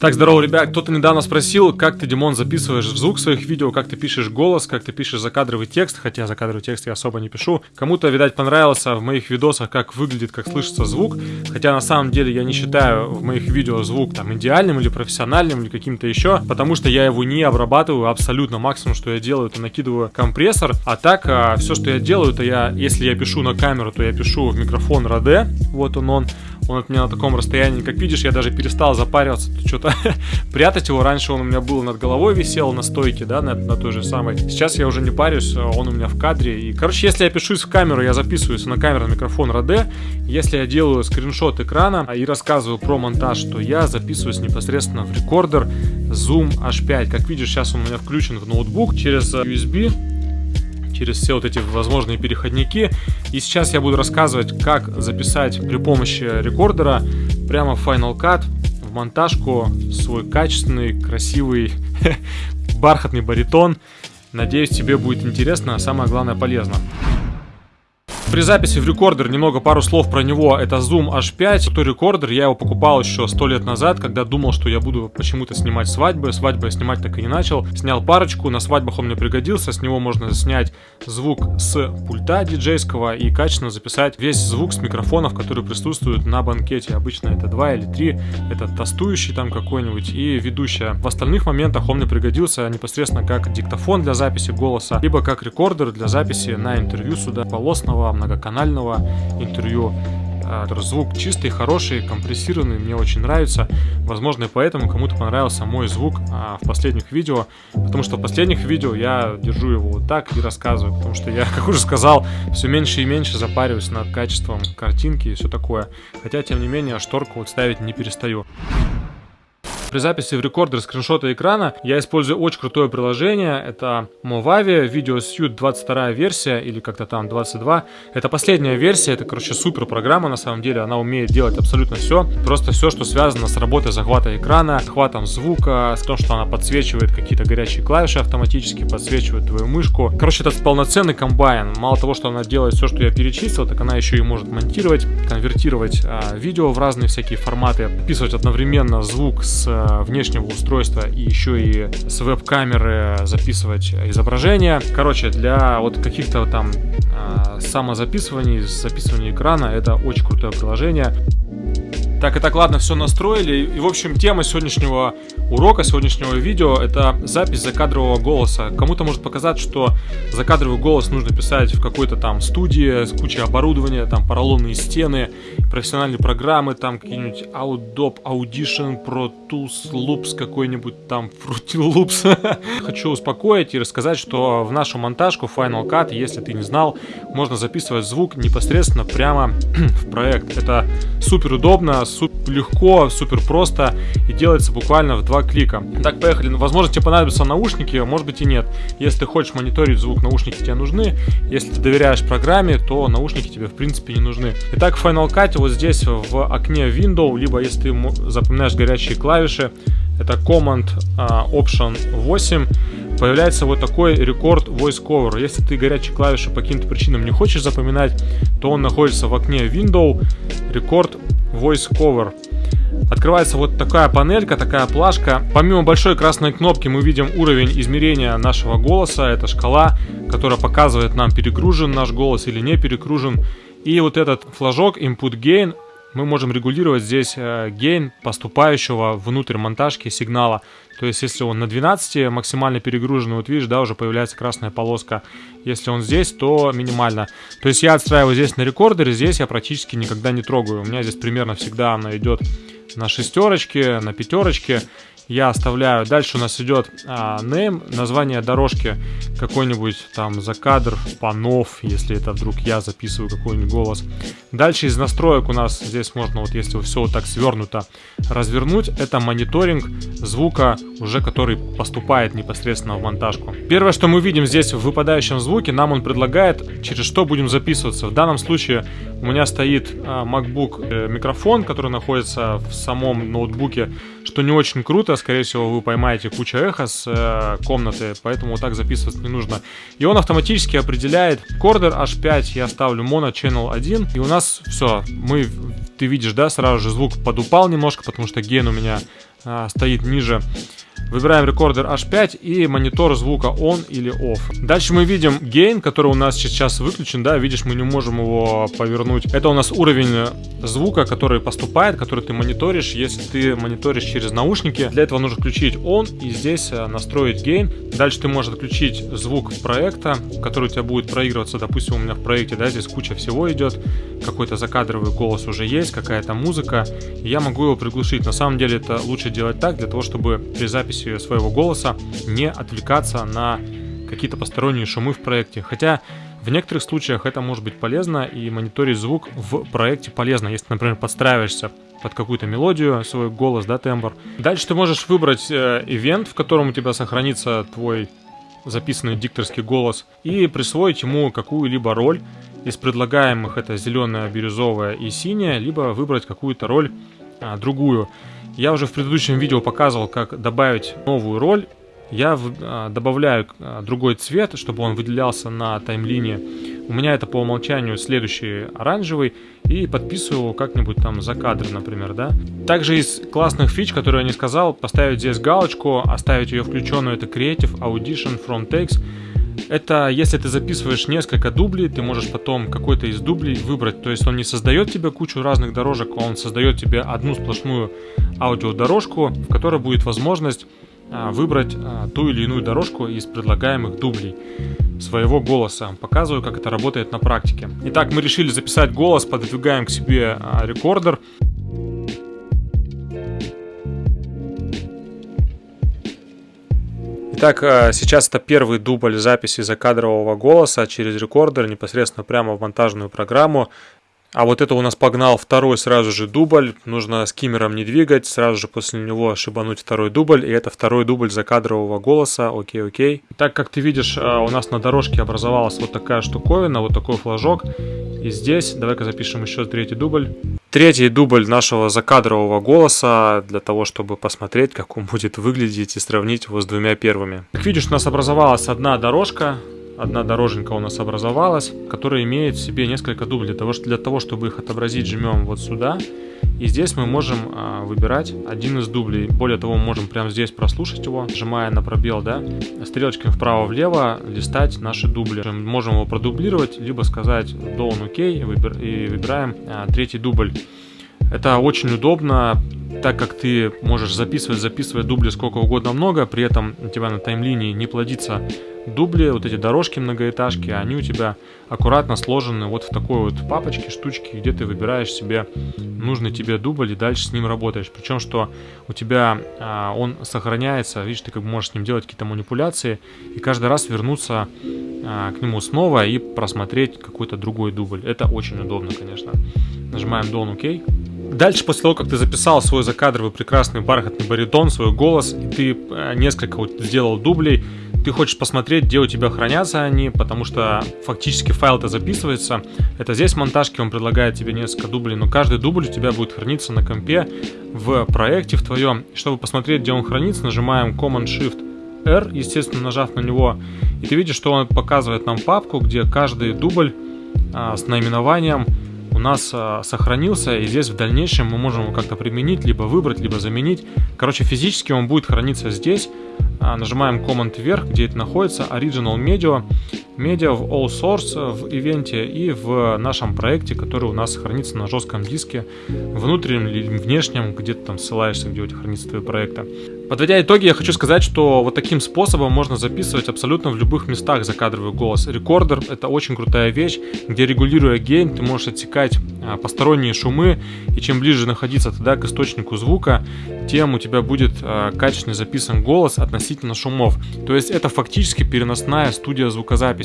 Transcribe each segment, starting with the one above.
Так, здорово, ребят. Кто-то недавно спросил, как ты, Димон, записываешь звук своих видео, как ты пишешь голос, как ты пишешь закадровый текст, хотя закадровый текст я особо не пишу. Кому-то, видать, понравилось в моих видосах, как выглядит, как слышится звук, хотя на самом деле я не считаю в моих видео звук там идеальным или профессиональным или каким-то еще, потому что я его не обрабатываю абсолютно. Максимум, что я делаю, это накидываю компрессор, а так а, все, что я делаю, это я, если я пишу на камеру, то я пишу в микрофон Rode, вот он он, он от меня на таком расстоянии, как видишь, я даже перестал запариваться, что-то прятать его. Раньше он у меня был над головой висел на стойке, да, на, на той же самой. Сейчас я уже не парюсь, он у меня в кадре. И, короче, если я пишусь в камеру, я записываюсь на камеру на микрофон Rode. Если я делаю скриншот экрана и рассказываю про монтаж, то я записываюсь непосредственно в рекордер Zoom H5. Как видишь, сейчас он у меня включен в ноутбук через USB через все вот эти возможные переходники. И сейчас я буду рассказывать, как записать при помощи рекордера прямо в Final Cut в монтажку свой качественный, красивый, бархатный баритон. Надеюсь, тебе будет интересно, а самое главное полезно. При записи в рекордер немного пару слов про него. Это Zoom H5. Той рекордер я его покупал еще сто лет назад, когда думал, что я буду почему-то снимать свадьбы. Свадьбы я снимать так и не начал. Снял парочку, на свадьбах он мне пригодился. С него можно снять звук с пульта диджейского и качественно записать весь звук с микрофонов, которые присутствуют на банкете. Обычно это два или три. Это тостующий там какой-нибудь и ведущая. В остальных моментах он мне пригодился непосредственно как диктофон для записи голоса, либо как рекордер для записи на интервью сюда полосного, многоканального интервью. А, звук чистый, хороший, компрессированный, мне очень нравится. Возможно, и поэтому кому-то понравился мой звук а, в последних видео, потому что в последних видео я держу его вот так и рассказываю, потому что я, как уже сказал, все меньше и меньше запариваюсь над качеством картинки и все такое. Хотя, тем не менее, шторку вот ставить не перестаю. При записи в рекордер скриншота экрана я использую очень крутое приложение. Это Movavi Video Suite 22 версия или как-то там 22. Это последняя версия, это, короче, супер программа на самом деле. Она умеет делать абсолютно все. Просто все, что связано с работой захвата экрана, захватом звука, с тем, что она подсвечивает какие-то горячие клавиши автоматически, подсвечивает твою мышку. Короче, это полноценный комбайн. Мало того, что она делает все, что я перечислил, так она еще и может монтировать, конвертировать а, видео в разные всякие форматы, записывать одновременно звук с внешнего устройства и еще и с веб-камеры записывать изображение. Короче, для вот каких-то там э, самозаписываний, записывания экрана это очень крутое приложение. Так, и так, ладно, все настроили. И, в общем, тема сегодняшнего урока, сегодняшнего видео — это запись закадрового голоса. Кому-то может показать, что закадровый голос нужно писать в какой-то там студии с кучей оборудования, там поролонные стены, профессиональные программы, там какие-нибудь Audop, Audition, Pro Tools, Loops какой-нибудь там, Fruity Loops. Хочу успокоить и рассказать, что в нашу монтажку Final Cut, если ты не знал, можно записывать звук непосредственно прямо в проект. Это супер удобно, супер легко, супер просто и делается буквально в два клика. Так, поехали. Возможно, тебе понадобятся наушники, может быть и нет. Если ты хочешь мониторить звук, наушники тебе нужны. Если ты доверяешь программе, то наушники тебе в принципе не нужны. Итак, в Final Cut вот здесь в окне Window, либо если ты запоминаешь горячие клавиши, это Command uh, Option 8, появляется вот такой рекорд Voice Cover. Если ты горячие клавиши по каким-то причинам не хочешь запоминать, то он находится в окне Window, рекорд Voice Cover. Открывается вот такая панелька, такая плашка. Помимо большой красной кнопки мы видим уровень измерения нашего голоса. Это шкала, которая показывает нам, перегружен наш голос или не перегружен. И вот этот флажок Input Gain мы можем регулировать здесь э, гейн поступающего внутрь монтажки сигнала. То есть, если он на 12 максимально перегружен, вот видишь, да, уже появляется красная полоска. Если он здесь, то минимально. То есть, я отстраиваю здесь на рекордере, здесь я практически никогда не трогаю. У меня здесь примерно всегда она идет на шестерочке, на пятерочке я оставляю. Дальше у нас идет а, name, название дорожки, какой-нибудь там закадр, панов, если это вдруг я записываю какой-нибудь голос. Дальше из настроек у нас здесь можно, вот если все вот так свернуто, развернуть. Это мониторинг звука, уже который поступает непосредственно в монтажку. Первое, что мы видим здесь в выпадающем звуке, нам он предлагает, через что будем записываться. В данном случае у меня стоит а, MacBook э, микрофон, который находится в самом ноутбуке, что не очень круто, скорее всего, вы поймаете кучу эхо с э, комнаты, поэтому так записываться не нужно. И он автоматически определяет кордер H5, я ставлю Mono Channel 1, и у нас все, мы, ты видишь, да, сразу же звук подупал немножко, потому что ген у меня а, стоит ниже. Выбираем рекордер H5 и монитор звука on или off. Дальше мы видим gain, который у нас сейчас выключен, да, видишь, мы не можем его повернуть. Это у нас уровень звука, который поступает, который ты мониторишь, если ты мониторишь через наушники. Для этого нужно включить on и здесь э, настроить gain. Дальше ты можешь отключить звук проекта, который у тебя будет проигрываться, допустим, у меня в проекте, да, здесь куча всего идет, какой-то закадровый голос уже есть, какая-то музыка, я могу его приглушить. На самом деле это лучше делать так, для того, чтобы при записи своего голоса не отвлекаться на какие-то посторонние шумы в проекте. Хотя в некоторых случаях это может быть полезно, и мониторить звук в проекте полезно, если, например, подстраиваешься под какую-то мелодию, свой голос, да, тембр. Дальше ты можешь выбрать э, ивент, в котором у тебя сохранится твой записанный дикторский голос, и присвоить ему какую-либо роль. Из предлагаемых это зеленая, бирюзовая и синяя, либо выбрать какую-то роль а, другую. Я уже в предыдущем видео показывал, как добавить новую роль. Я а, добавляю а, другой цвет, чтобы он выделялся на таймлине. У меня это по умолчанию следующий оранжевый. И подписываю его как-нибудь там за кадр, например, да. Также из классных фич, которые я не сказал, поставить здесь галочку, оставить ее включенную, это Creative Audition from Takes. Это если ты записываешь несколько дублей, ты можешь потом какой-то из дублей выбрать. То есть он не создает тебе кучу разных дорожек, он создает тебе одну сплошную аудиодорожку, в которой будет возможность а, выбрать а, ту или иную дорожку из предлагаемых дублей своего голоса. Показываю, как это работает на практике. Итак, мы решили записать голос, пододвигаем к себе а, рекордер. Итак, э, сейчас это первый дубль записи закадрового голоса через рекордер непосредственно прямо в монтажную программу. А вот это у нас погнал второй сразу же дубль. Нужно скиммером не двигать, сразу же после него шибануть второй дубль. И это второй дубль закадрового голоса. Окей, окей. Так как ты видишь, э, у нас на дорожке образовалась вот такая штуковина, вот такой флажок. И здесь, давай-ка запишем еще третий дубль. Третий дубль нашего закадрового голоса для того, чтобы посмотреть, как он будет выглядеть и сравнить его с двумя первыми. Как видишь, у нас образовалась одна дорожка, одна дороженька у нас образовалась, которая имеет в себе несколько дублей. Для того, для того чтобы их отобразить, жмем вот сюда. И здесь мы можем а, выбирать один из дублей. Более того, мы можем прямо здесь прослушать его, нажимая на пробел, да, стрелочками вправо-влево листать наши дубли. Мы можем его продублировать, либо сказать Down OK и, выбир, и выбираем а, третий дубль. Это очень удобно, так как ты можешь записывать, записывать дубли сколько угодно много, при этом у тебя на таймлине не плодится дубли, вот эти дорожки многоэтажки, они у тебя аккуратно сложены вот в такой вот папочке, штучке, где ты выбираешь себе нужный тебе дубль и дальше с ним работаешь. Причем, что у тебя а, он сохраняется, видишь, ты как бы можешь с ним делать какие-то манипуляции и каждый раз вернуться а, к нему снова и просмотреть какой-то другой дубль. Это очень удобно, конечно. Нажимаем Done OK. Дальше, после того, как ты записал свой закадровый прекрасный бархатный баритон, свой голос, и ты а, несколько вот сделал дублей, ты хочешь посмотреть, где у тебя хранятся они, потому что фактически файл-то записывается. Это здесь в монтажке он предлагает тебе несколько дублей, но каждый дубль у тебя будет храниться на компе в проекте в твоем. Чтобы посмотреть, где он хранится, нажимаем Command-Shift R, естественно, нажав на него, и ты видишь, что он показывает нам папку, где каждый дубль а, с наименованием нас а, сохранился, и здесь в дальнейшем мы можем его как-то применить, либо выбрать, либо заменить. Короче, физически он будет храниться здесь, а, нажимаем Command вверх, где это находится, Original Media, Media в All Source в ивенте и в нашем проекте, который у нас хранится на жестком диске, внутреннем или внешнем, где ты там ссылаешься, где у тебя хранится твои проекты. Подводя итоги, я хочу сказать, что вот таким способом можно записывать абсолютно в любых местах закадровый голос. Рекордер — это очень крутая вещь, где регулируя gain, ты можешь отсекать а, посторонние шумы, и чем ближе находиться тогда к источнику звука, тем у тебя будет а, качественный записан голос относительно шумов. То есть это фактически переносная студия звукозаписи.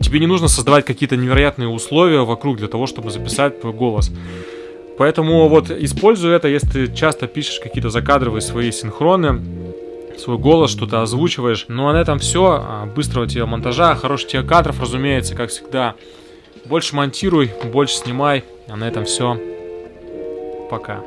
Тебе не нужно создавать какие-то невероятные условия вокруг для того, чтобы записать твой голос. Поэтому вот используй это, если ты часто пишешь какие-то закадровые свои синхроны, свой голос, что-то озвучиваешь. Ну а на этом все. А, быстрого тебе монтажа, хороших тебе кадров, разумеется, как всегда. Больше монтируй, больше снимай. А на этом все. Пока.